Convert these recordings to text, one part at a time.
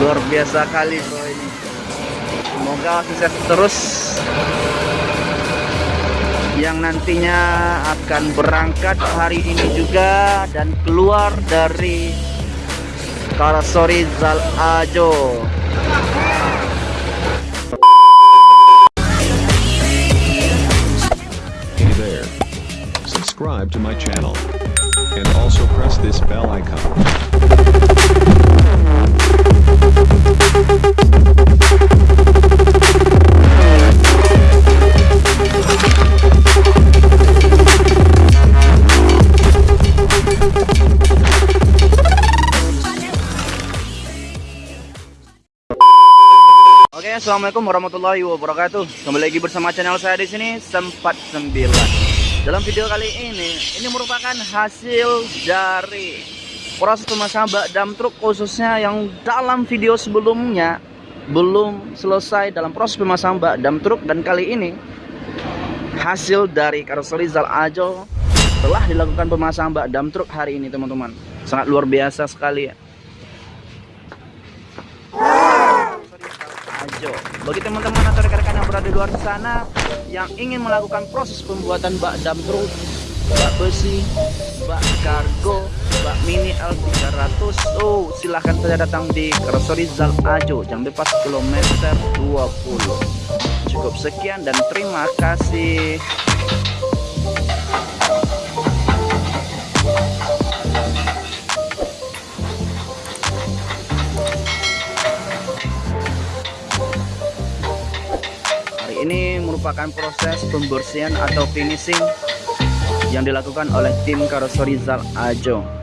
luar biasa kali bro ini. Semoga sukses terus. Yang nantinya akan berangkat hari ini juga dan keluar dari Karasori Zal Ajo Subscribe to my channel. And also press this bell icon. Assalamualaikum warahmatullahi wabarakatuh. Kembali lagi bersama channel saya di sini sempat 9. Dalam video kali ini, ini merupakan hasil dari proses pemasangan bak dam truk khususnya yang dalam video sebelumnya belum selesai dalam proses pemasangan bak dam truk dan kali ini hasil dari karoseri Zal Ajo telah dilakukan pemasangan bak dam truk hari ini teman-teman. Sangat luar biasa sekali ya. Ajo. Bagi teman-teman atau rekan-rekan yang berada di luar sana yang ingin melakukan proses pembuatan bak dam truk, bak besi, bak kargo, bak mini L300, oh silahkan saja datang di Karoseri Zal Ajo, jam bebas kilometer 20. Cukup sekian dan terima kasih. Ini merupakan proses pembersihan atau finishing yang dilakukan oleh tim karoseri Zal Ajo.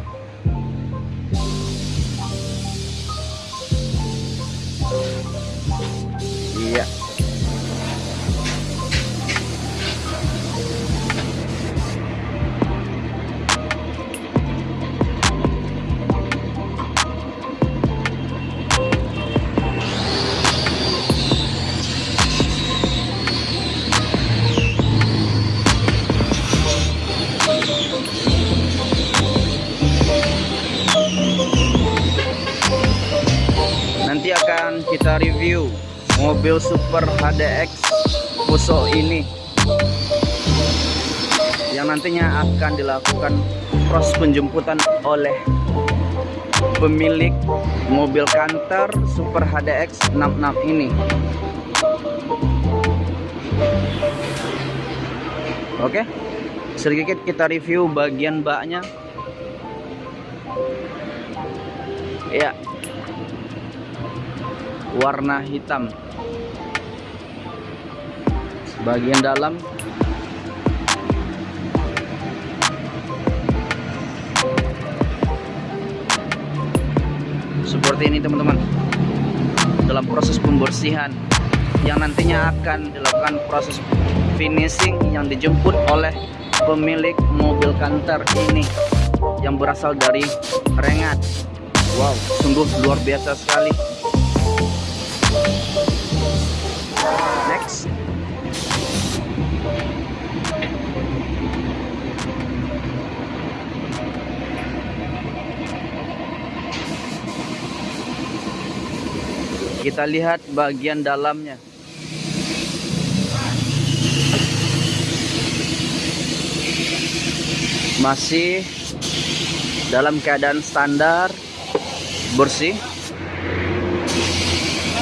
Mobil Super HDX Fuso ini yang nantinya akan dilakukan proses penjemputan oleh pemilik mobil kantor Super HDX 66 ini. Oke, sedikit kita review bagian baknya. Ya, warna hitam. Bagian dalam. Seperti ini teman-teman. Dalam proses pembersihan yang nantinya akan dilakukan proses finishing yang dijemput oleh pemilik mobil kantor ini yang berasal dari Rengat. Wow sungguh luar biasa sekali Kita lihat bagian dalamnya. Masih dalam keadaan standar bersih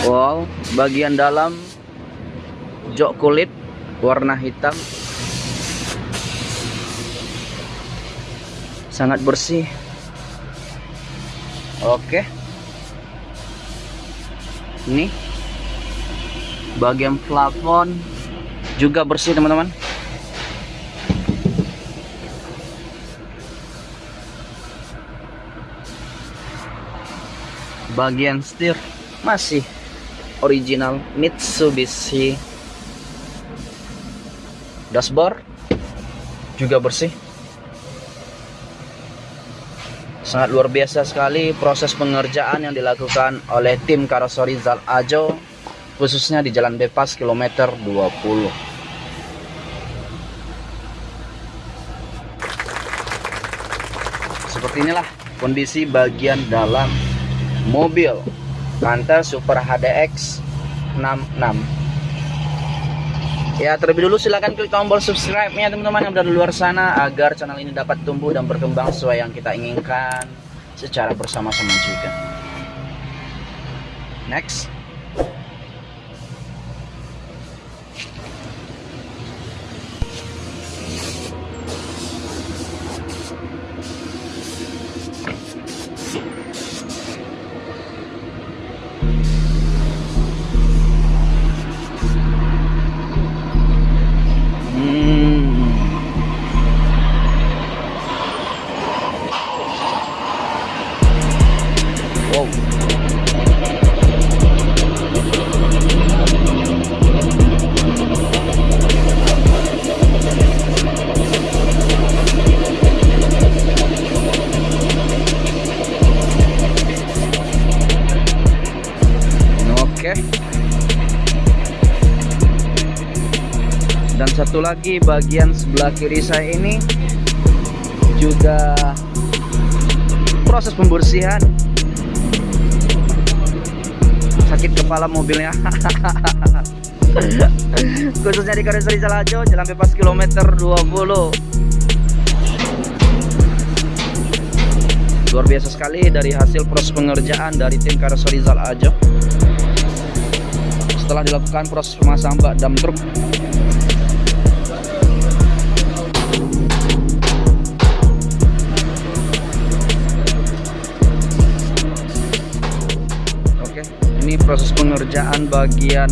Wow, bagian dalam jok kulit warna hitam. Sangat bersih. Oke. Ini bagian plafon juga bersih, teman-teman. Bagian setir masih original Mitsubishi dashboard juga bersih. Sangat luar biasa sekali proses pengerjaan yang dilakukan oleh tim karoseri Zal Ajo khususnya di Jalan Bebas kilometer 20 seperti inilah kondisi bagian dalam mobil Panther Super HDX 66 Ya terlebih dulu silahkan klik tombol subscribe-nya teman-teman yang di luar sana agar channel ini dapat tumbuh dan berkembang sesuai yang kita inginkan secara bersama-sama juga. Next. Lagi bagian sebelah kiri saya ini juga proses pembersihan. Sakit kepala mobilnya. Khususnya di Karisari Salajo, jalan bebas kilometer 20. Luar biasa sekali dari hasil proses pengerjaan dari tim Karoseri Ajo. Setelah dilakukan proses pemasangan bak dam truk proses pengerjaan bagian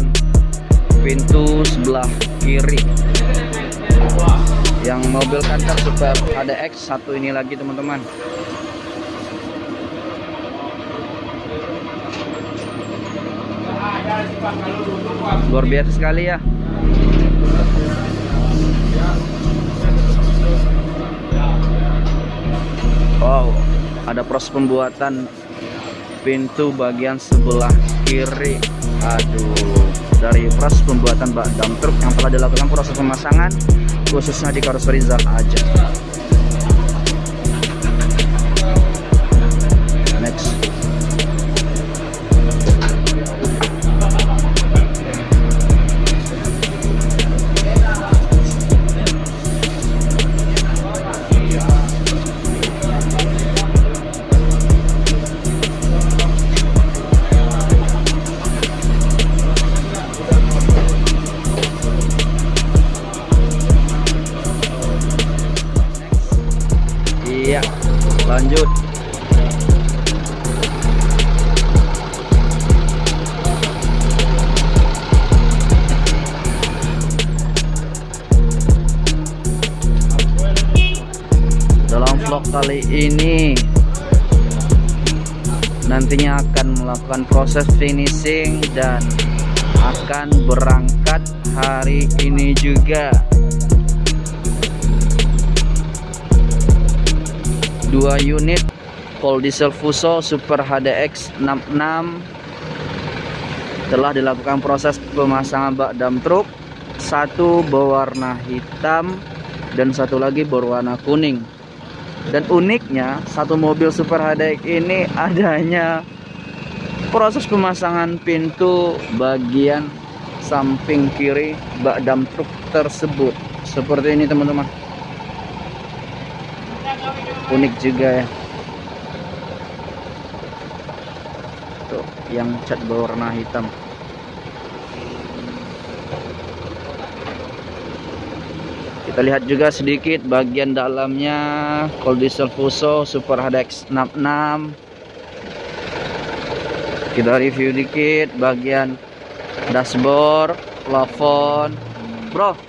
pintu sebelah kiri. Yang mobil kantor Super HDX satu ini lagi teman-teman. Luar biasa sekali ya. Wow, ada proses pembuatan pintu bagian sebelah kiri. Aduh, dari proses pembuatan bak dam truk yang telah dilakukan proses pemasangan khususnya di karoseri Zal aja. Lanjut. Dalam vlog kali ini nantinya akan melakukan proses finishing dan akan berangkat hari ini juga. Dua unit. Cold Diesel Fuso Super HDX 66 telah dilakukan proses pemasangan bak dam truk. Satu berwarna hitam dan satu lagi berwarna kuning. Dan uniknya satu mobil Super HDX ini adanya proses pemasangan pintu bagian samping kiri bak dam truk tersebut. Seperti ini teman-teman unik juga ya. Tuh yang cat berwarna hitam. Kita lihat juga sedikit bagian dalamnya. Cold Diesel Fuso Super HDX 66 kita review dikit bagian dashboard plafon. Bro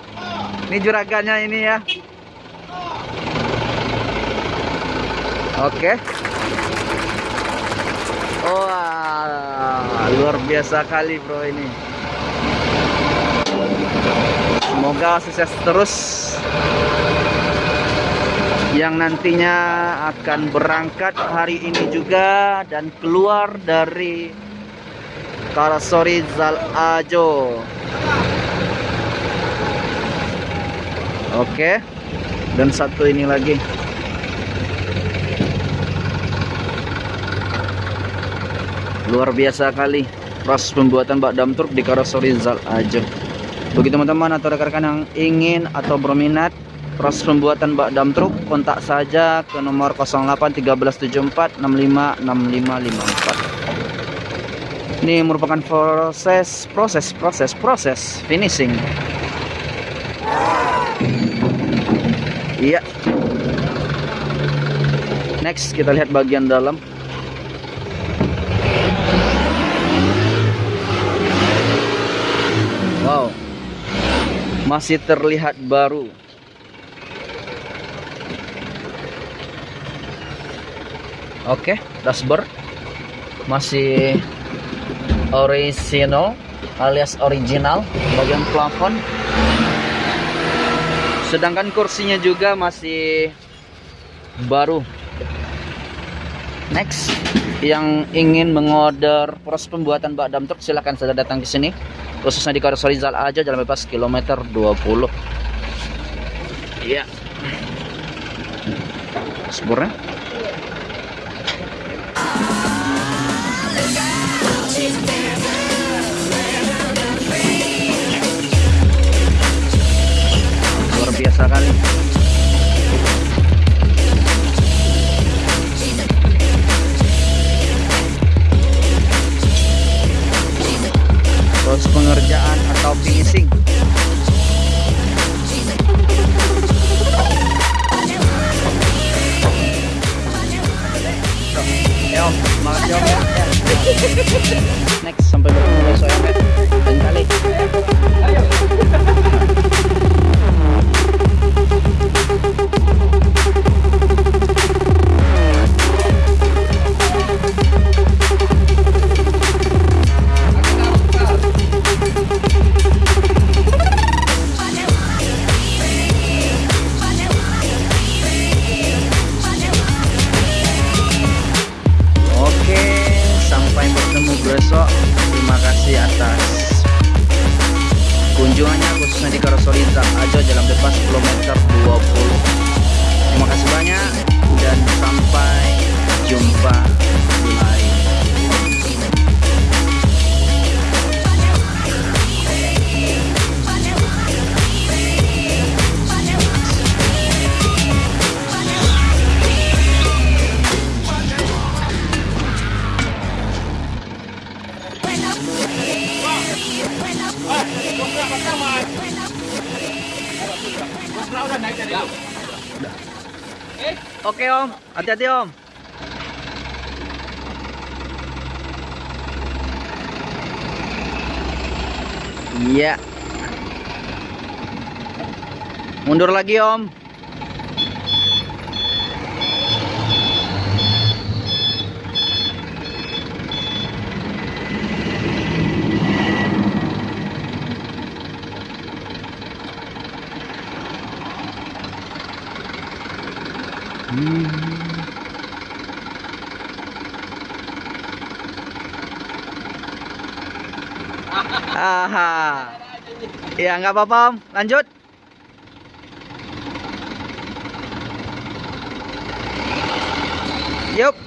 ini juragannya ini ya Oke. Wah, luar biasa kali bro ini. Semoga sukses terus. Yang nantinya akan berangkat hari ini juga dan keluar dari Karasori Zal Ajo. Oke. Dan satu ini lagi. Luar biasa kali. Proses pembuatan bak dam truk di karoseri Zal aja. Bagi teman-teman atau rekan-rekan yang ingin atau berminat proses pembuatan bak dam truk kontak saja ke nomor 081374 656554 ini merupakan proses proses proses proses finishing. Iya. Next kita lihat bagian dalam wow masih terlihat baru. Oke dashboard. Masih original alias original bagian plafon. Sedangkan kursinya juga masih baru. Next yang ingin mengorder proses pembuatan bak dam truk silahkan saja datang ke sini khususnya di Karoseri Zal aja jalan bebas kilometer 20 iya. Sebenarnya? Luar biasa kali kunjungannya khususnya di Karoseri Ajo Jalan Bebas kilometer 20. Terima kasih banyak dan sampai jumpa di. Oke om, hati-hati om. Iya. Mundur lagi om. Aha. Ya nggak apa-apa om, lanjut. Yuk.